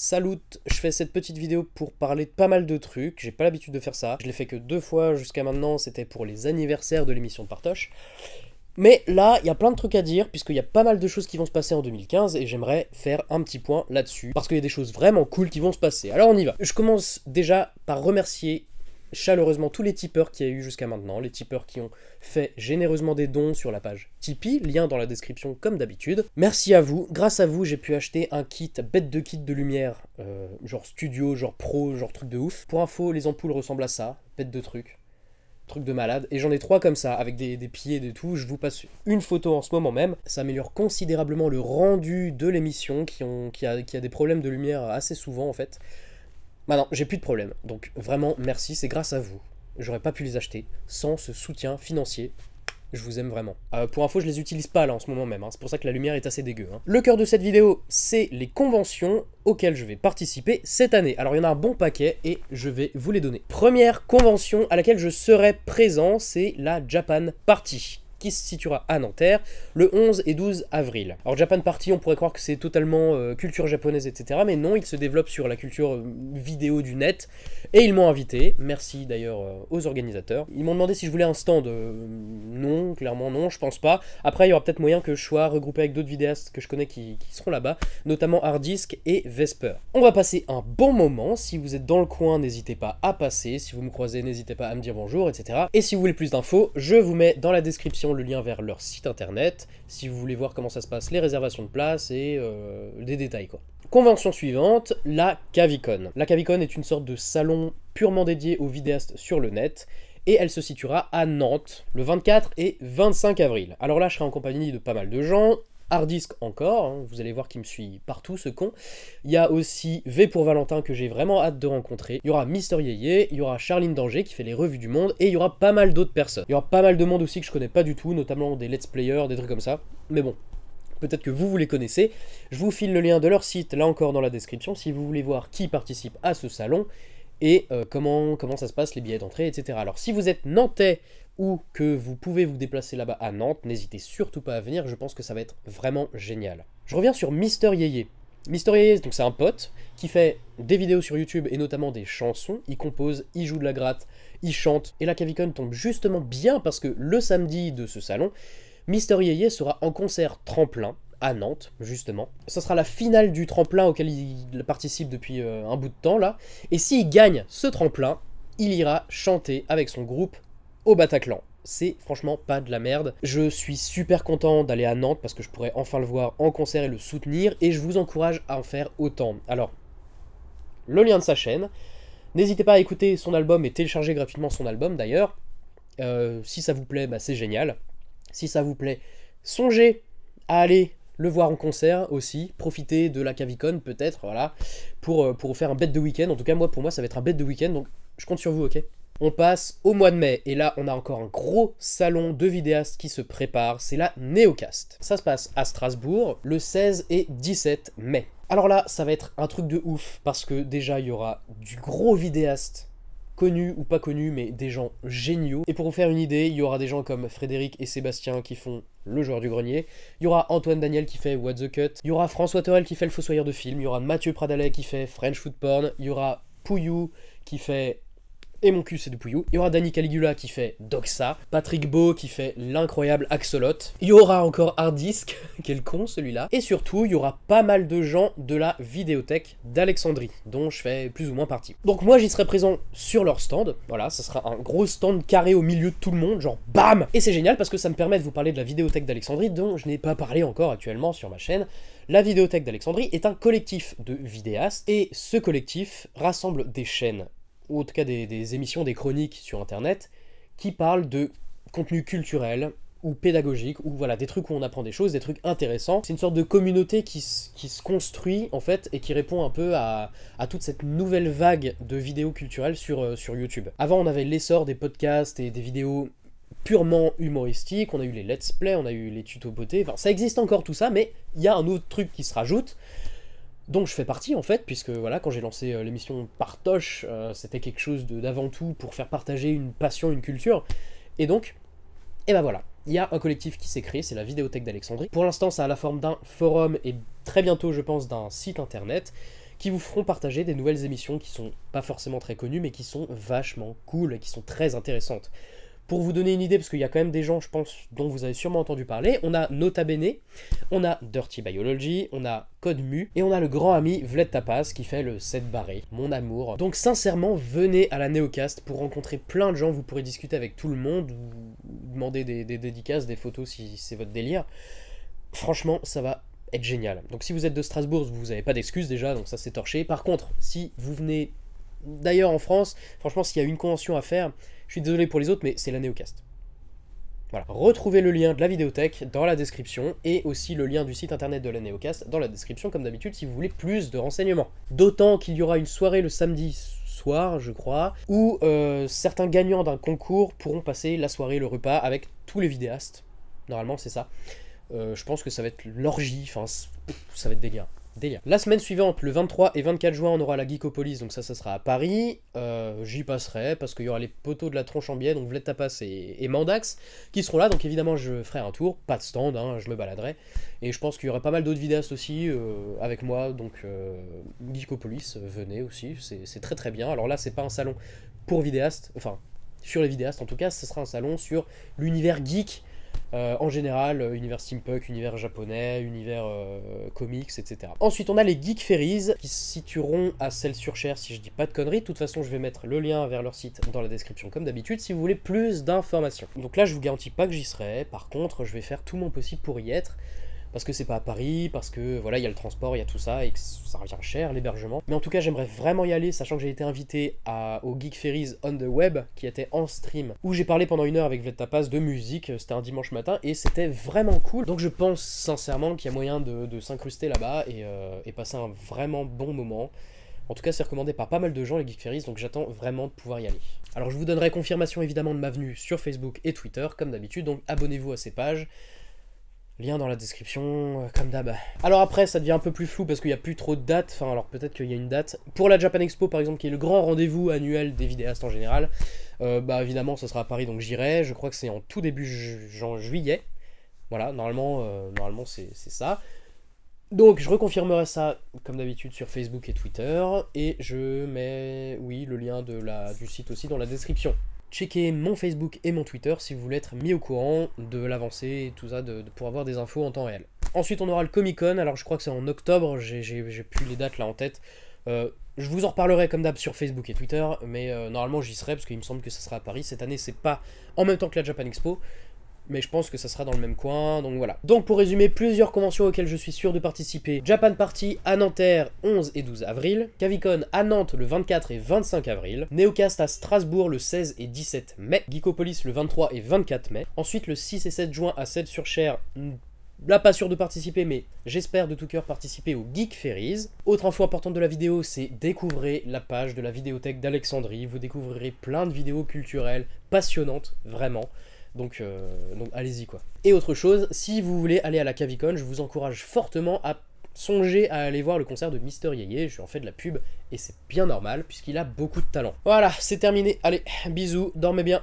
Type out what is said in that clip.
Salut, je fais cette petite vidéo pour parler de pas mal de trucs, j'ai pas l'habitude de faire ça, je l'ai fait que deux fois jusqu'à maintenant, c'était pour les anniversaires de l'émission de Partoche. Mais là, il y a plein de trucs à dire, puisqu'il y a pas mal de choses qui vont se passer en 2015, et j'aimerais faire un petit point là-dessus, parce qu'il y a des choses vraiment cool qui vont se passer. Alors on y va. Je commence déjà par remercier chaleureusement tous les tipeurs qu'il y a eu jusqu'à maintenant, les tipeurs qui ont fait généreusement des dons sur la page Tipeee, lien dans la description comme d'habitude. Merci à vous, grâce à vous j'ai pu acheter un kit, bête de kit de lumière, euh, genre studio, genre pro, genre truc de ouf. Pour info, les ampoules ressemblent à ça, bête de truc. Truc de malade. Et j'en ai trois comme ça, avec des, pieds et tout. Je vous passe une photo en ce moment même. Ça améliore considérablement le rendu de l'émission, qui a des problèmes de lumière assez souvent en fait. Maintenant, j'ai plus de problème. Donc vraiment, merci, c'est grâce à vous. J'aurais pas pu les acheter sans ce soutien financier. Je vous aime vraiment. Euh, pour info, je les utilise pas là en ce moment même, hein. c'est pour ça que la lumière est assez dégueu. Hein. Le cœur de cette vidéo, c'est les conventions auxquelles je vais participer cette année. Alors il y en a un bon paquet et je vais vous les donner. Première convention à laquelle je serai présent, c'est la Japan Party qui se situera à Nanterre le 11 et 12 avril. Alors Japan Party, on pourrait croire que c'est totalement euh, culture japonaise, etc. Mais non, il se développe sur la culture euh, vidéo du net. Et ils m'ont invité, merci d'ailleurs euh, aux organisateurs. Ils m'ont demandé si je voulais un stand. non, clairement non, je pense pas. Après, il y aura peut-être moyen que je sois regroupé avec d'autres vidéastes que je connais qui, qui seront là-bas, notamment Hardisk et Vesper. On va passer un bon moment. Si vous êtes dans le coin, n'hésitez pas à passer. Si vous me croisez, n'hésitez pas à me dire bonjour, etc. Et si vous voulez plus d'infos, je vous mets dans la description le lien vers leur site internet, si vous voulez voir comment ça se passe, les réservations de place et euh, des détails quoi. Convention suivante, la Cavicon. La Cavicon est une sorte de salon purement dédié aux vidéastes sur le net, et elle se situera à Nantes le 24 et 25 avril. Alors là, je serai en compagnie de pas mal de gens, Hardisk encore, hein, vous allez voir qu'il me suit partout ce con. Il y a aussi V pour Valentin que j'ai vraiment hâte de rencontrer. Il y aura Mister Yeye, il y aura Charline Danger qui fait les revues du monde, et il y aura pas mal d'autres personnes. Il y aura pas mal de monde aussi que je connais pas du tout, notamment des let's players, des trucs comme ça. Mais bon, peut-être que vous, vous les connaissez. Je vous file le lien de leur site, là encore dans la description, si vous voulez voir qui participe à ce salon et euh, comment, comment ça se passe, les billets d'entrée, etc. Alors si vous êtes nantais ou que vous pouvez vous déplacer là-bas à Nantes, n'hésitez surtout pas à venir, je pense que ça va être vraiment génial. Je reviens sur Mister Yeye. Mister Yeye, c'est un pote qui fait des vidéos sur YouTube et notamment des chansons, il compose, il joue de la gratte, il chante, et la Cavicon tombe justement bien parce que le samedi de ce salon, Mister Yeye sera en concert tremplin, à Nantes, justement. Ce sera la finale du tremplin auquel il participe depuis euh, un bout de temps, là. Et s'il gagne ce tremplin, il ira chanter avec son groupe au Bataclan. C'est franchement pas de la merde. Je suis super content d'aller à Nantes parce que je pourrais enfin le voir en concert et le soutenir. Et je vous encourage à en faire autant. Alors, le lien de sa chaîne. N'hésitez pas à écouter son album et télécharger gratuitement son album d'ailleurs. Euh, si ça vous plaît, bah, c'est génial. Si ça vous plaît, songez à aller le voir en concert aussi, profiter de la Cavicon peut-être, voilà, pour, euh, pour faire un bête de week-end. En tout cas, moi, pour moi, ça va être un bête de week-end, donc je compte sur vous, ok? On passe au mois de mai, et là on a encore un gros salon de vidéastes qui se prépare, c'est la Neocast. Ça se passe à Strasbourg le 16 et 17 mai. Alors là, ça va être un truc de ouf, parce que déjà il y aura du gros vidéaste connus ou pas connus, mais des gens géniaux. Et pour vous faire une idée, il y aura des gens comme Frédéric et Sébastien qui font le joueur du grenier, il y aura Antoine Daniel qui fait What the Cut, il y aura François Torel qui fait le fossoyeur de film, il y aura Mathieu Pradalet qui fait French Food Porn, il y aura Pouillou qui fait et mon cul c'est du Pouillou. Il y aura Danny Caligula qui fait Doxa, Patrick Beau qui fait l'incroyable Axolot, il y aura encore Hardisk, quel con celui-là, et surtout il y aura pas mal de gens de la vidéothèque d'Alexandrie, dont je fais plus ou moins partie. Donc moi j'y serai présent sur leur stand, voilà, ça sera un gros stand carré au milieu de tout le monde, genre BAM Et c'est génial parce que ça me permet de vous parler de la vidéothèque d'Alexandrie, dont je n'ai pas parlé encore actuellement sur ma chaîne. La vidéothèque d'Alexandrie est un collectif de vidéastes, et ce collectif rassemble des chaînes ou en tout cas des, émissions, des chroniques sur internet, qui parlent de contenu culturel ou pédagogique, ou voilà, des trucs où on apprend des choses, des trucs intéressants. C'est une sorte de communauté qui, se construit, en fait, et qui répond un peu à, toute cette nouvelle vague de vidéos culturelles sur, euh, sur YouTube. Avant, on avait l'essor des podcasts et des vidéos purement humoristiques, on a eu les let's play, on a eu les tutos beauté, enfin, ça existe encore tout ça, mais il y a un autre truc qui se rajoute, dont je fais partie en fait, puisque voilà, quand j'ai lancé euh, l'émission Partoche, euh, c'était quelque chose d'avant tout pour faire partager une passion, une culture, et donc, et ben voilà, il y a un collectif qui s'est créé, c'est la Vidéothèque d'Alexandrie. Pour l'instant, ça a la forme d'un forum, et très bientôt, je pense, d'un site internet, qui vous feront partager des nouvelles émissions qui sont pas forcément très connues, mais qui sont vachement cool et qui sont très intéressantes. Pour vous donner une idée, parce qu'il y a quand même des gens, je pense, dont vous avez sûrement entendu parler, on a Nota Bene, on a Dirty Biology, on a Code Mu, et on a le grand ami Vled Tapas qui fait le 7 barré, mon amour. Donc sincèrement, venez à la Neocast pour rencontrer plein de gens, vous pourrez discuter avec tout le monde, ou demander des, dédicaces, des photos si c'est votre délire. Franchement, ça va être génial. Donc si vous êtes de Strasbourg, vous n'avez pas d'excuses déjà, donc ça c'est torché. Par contre, si vous venez d'ailleurs en France, franchement, s'il y a une convention à faire, je suis désolé pour les autres, mais c'est la Néocast. Voilà. Retrouvez le lien de la vidéothèque dans la description et aussi le lien du site internet de la Néocast dans la description comme d'habitude si vous voulez plus de renseignements. D'autant qu'il y aura une soirée le samedi soir, je crois, où euh, certains gagnants d'un concours pourront passer la soirée, le repas avec tous les vidéastes. Normalement, c'est ça. Euh, je pense que ça va être l'orgie, enfin, ça va être délire. La semaine suivante, le 23 et 24 juin, on aura la Geekopolis, donc ça, ça sera à Paris. Euh, j'y passerai parce qu'il y aura les poteaux de la tronche en biais, donc Vled Tapas et, Mandax, qui seront là. Donc évidemment, je ferai un tour, pas de stand, hein, je me baladerai. Et je pense qu'il y aura pas mal d'autres vidéastes aussi euh, avec moi, donc Geekopolis, venez aussi, c'est très très bien. Alors là, c'est pas un salon pour vidéastes, enfin, sur les vidéastes en tout cas, ce sera un salon sur l'univers geek euh, en général, euh, univers steampunk, univers japonais, univers euh, comics, etc. Ensuite, on a les Geek Ferries, qui se situeront à Celles-sur-Cher, si je dis pas de conneries. De toute façon, je vais mettre le lien vers leur site dans la description, comme d'habitude, si vous voulez plus d'informations. Donc là, je vous garantis pas que j'y serai. Par contre, je vais faire tout mon possible pour y être parce que c'est pas à Paris, parce que voilà, il y a le transport, il y a tout ça, et que ça revient cher, l'hébergement. Mais en tout cas, j'aimerais vraiment y aller, sachant que j'ai été invité au Geek Ferries on the Web, qui était en stream, où j'ai parlé pendant une heure avec Tapas de musique, c'était un dimanche matin, et c'était vraiment cool. Donc je pense sincèrement qu'il y a moyen de, s'incruster là-bas et, euh, et passer un vraiment bon moment. En tout cas, c'est recommandé par pas mal de gens, les Geek Ferries, donc j'attends vraiment de pouvoir y aller. Alors je vous donnerai confirmation évidemment de ma venue sur Facebook et Twitter, comme d'habitude, donc abonnez-vous à ces pages. Lien dans la description, euh, comme d'hab. Alors après, ça devient un peu plus flou parce qu'il n'y a plus trop de dates. Enfin, alors peut-être qu'il y a une date. Pour la Japan Expo, par exemple, qui est le grand rendez-vous annuel des vidéastes en général, euh, bah évidemment, ça sera à Paris, donc j'irai. Je crois que c'est en tout début juillet. Voilà, normalement, euh, normalement c'est ça. Donc je reconfirmerai ça comme d'habitude sur Facebook et Twitter et je mets oui le lien du site aussi dans la description. Checkez mon Facebook et mon Twitter si vous voulez être mis au courant de l'avancée et tout ça, pour avoir des infos en temps réel. Ensuite, on aura le Comic Con. Alors, je crois que c'est en octobre. J'ai plus les dates là en tête. Euh, je vous en reparlerai comme d'hab sur Facebook et Twitter, mais euh, normalement j'y serai parce qu'il me semble que ça sera à Paris. Cette année, c'est pas en même temps que la Japan Expo, mais je pense que ça sera dans le même coin, donc voilà. Donc pour résumer, plusieurs conventions auxquelles je suis sûr de participer. Japan Party à Nanterre 11 et 12 avril, Cavicon à Nantes le 24 et 25 avril, Neocast à Strasbourg le 16 et 17 mai, Geekopolis le 23 et 24 mai, ensuite le 6 et 7 juin à 7 sur Cher, Là, pas sûr de participer, mais j'espère de tout cœur participer au Geek Ferries. Autre info importante de la vidéo, c'est découvrez la page de la vidéothèque d'Alexandrie. Vous découvrirez plein de vidéos culturelles passionnantes, vraiment. Donc, euh, donc allez-y quoi. Et autre chose, si vous voulez aller à la Cavicon, je vous encourage fortement à songer à aller voir le concert de Mister Yeye, je lui en fais de la pub, et c'est bien normal, puisqu'il a beaucoup de talent. Voilà, c'est terminé, allez, bisous, dormez bien